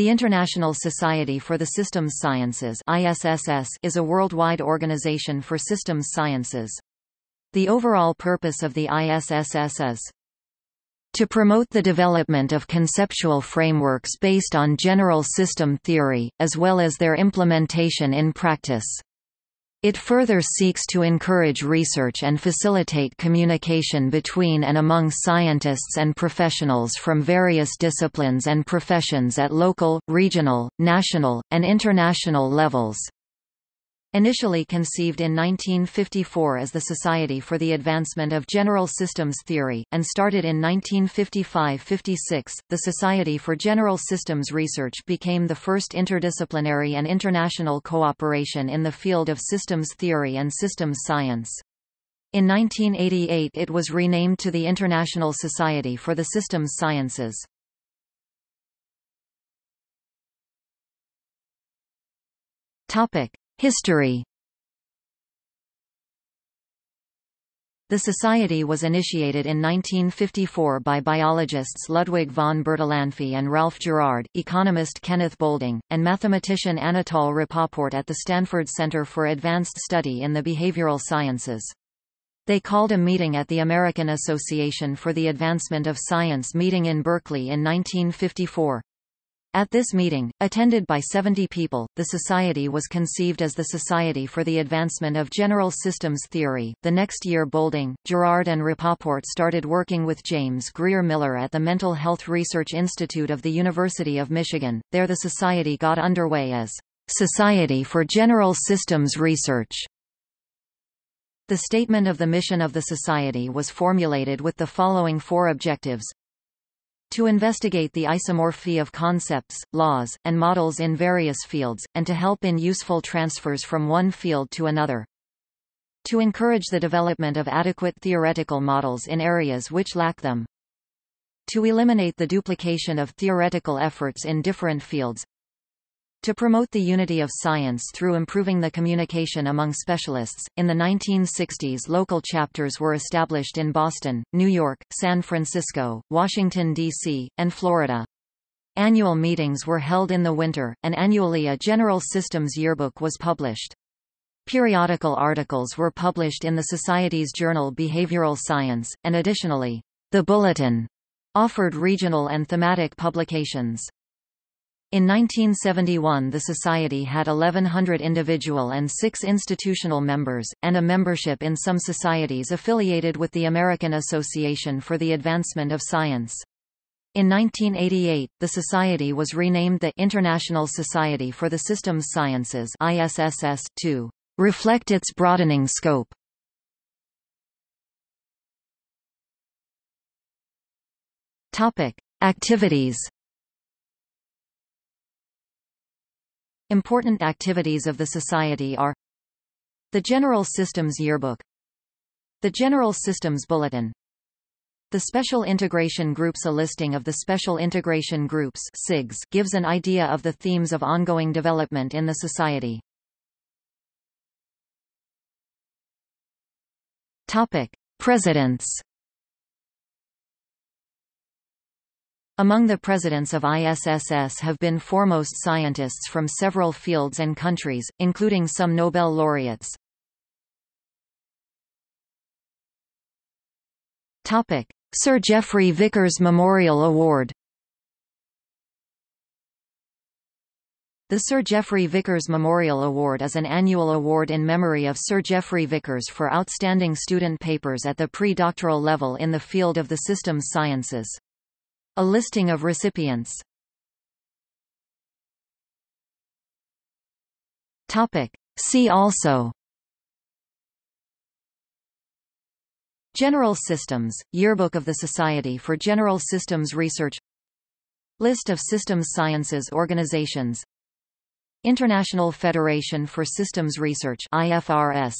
The International Society for the Systems Sciences is a worldwide organization for systems sciences. The overall purpose of the ISSS is to promote the development of conceptual frameworks based on general system theory, as well as their implementation in practice. It further seeks to encourage research and facilitate communication between and among scientists and professionals from various disciplines and professions at local, regional, national, and international levels. Initially conceived in 1954 as the Society for the Advancement of General Systems Theory, and started in 1955–56, the Society for General Systems Research became the first interdisciplinary and international cooperation in the field of systems theory and systems science. In 1988 it was renamed to the International Society for the Systems Sciences. Topic. History The society was initiated in 1954 by biologists Ludwig von Bertalanffy and Ralph Gerard, economist Kenneth Boulding, and mathematician Anatole Rapoport at the Stanford Center for Advanced Study in the Behavioral Sciences. They called a meeting at the American Association for the Advancement of Science meeting in Berkeley in 1954. At this meeting, attended by 70 people, the society was conceived as the Society for the Advancement of General Systems Theory. The next year Boulding, Gerard and Rapoport started working with James Grier Miller at the Mental Health Research Institute of the University of Michigan. There the society got underway as Society for General Systems Research. The statement of the mission of the Society was formulated with the following four objectives to investigate the isomorphy of concepts, laws, and models in various fields, and to help in useful transfers from one field to another. To encourage the development of adequate theoretical models in areas which lack them. To eliminate the duplication of theoretical efforts in different fields, to promote the unity of science through improving the communication among specialists, in the 1960s local chapters were established in Boston, New York, San Francisco, Washington, D.C., and Florida. Annual meetings were held in the winter, and annually a General Systems Yearbook was published. Periodical articles were published in the Society's journal Behavioral Science, and additionally, the Bulletin offered regional and thematic publications. In 1971 the Society had 1,100 individual and six institutional members, and a membership in some societies affiliated with the American Association for the Advancement of Science. In 1988, the Society was renamed the International Society for the Systems Sciences ISSS, to reflect its broadening scope. Topic. Activities Important activities of the Society are The General Systems Yearbook The General Systems Bulletin the Special Integration Groups A listing of the Special Integration Groups SIGs gives an idea of the themes of ongoing development in the Society. Topic. Presidents Among the presidents of ISSS have been foremost scientists from several fields and countries, including some Nobel laureates. Topic: Sir Geoffrey Vickers Memorial Award. The Sir Geoffrey Vickers Memorial Award is an annual award in memory of Sir Geoffrey Vickers for outstanding student papers at the pre-doctoral level in the field of the systems sciences. A listing of recipients. Topic. See also. General Systems, Yearbook of the Society for General Systems Research. List of systems sciences organizations. International Federation for Systems Research IFSR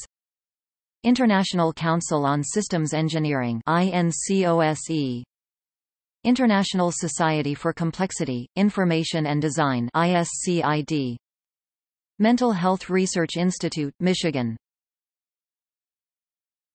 International Council on Systems Engineering INCOSE International Society for Complexity, Information and Design ISCID Mental Health Research Institute, Michigan